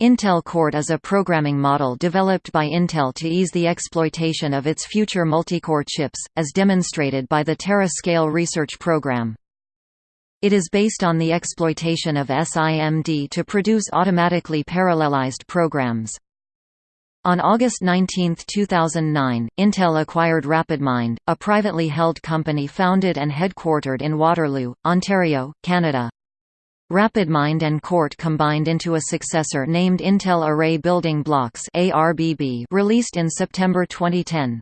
Intel Court is a programming model developed by Intel to ease the exploitation of its future multicore chips, as demonstrated by the Tera-Scale research program. It is based on the exploitation of SIMD to produce automatically parallelized programs. On August 19, 2009, Intel acquired RapidMind, a privately held company founded and headquartered in Waterloo, Ontario, Canada. RapidMind and Court combined into a successor named Intel Array Building Blocks released in September 2010.